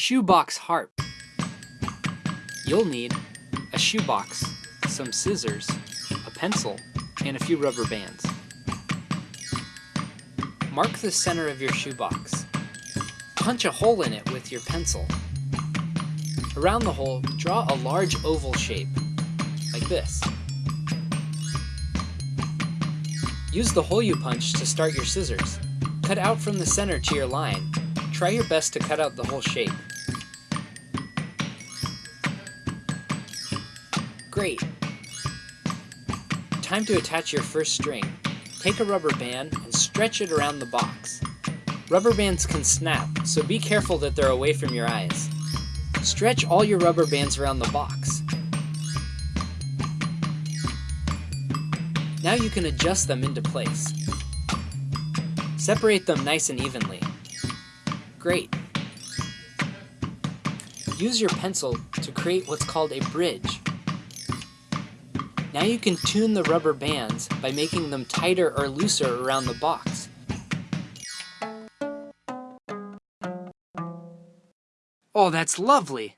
Shoebox harp. You'll need a shoebox, some scissors, a pencil, and a few rubber bands. Mark the center of your shoebox. Punch a hole in it with your pencil. Around the hole, draw a large oval shape, like this. Use the hole you punched to start your scissors. Cut out from the center to your line. Try your best to cut out the whole shape. Great! Time to attach your first string. Take a rubber band and stretch it around the box. Rubber bands can snap, so be careful that they're away from your eyes. Stretch all your rubber bands around the box. Now you can adjust them into place. Separate them nice and evenly. Great. Use your pencil to create what's called a bridge. Now you can tune the rubber bands by making them tighter or looser around the box. Oh, that's lovely!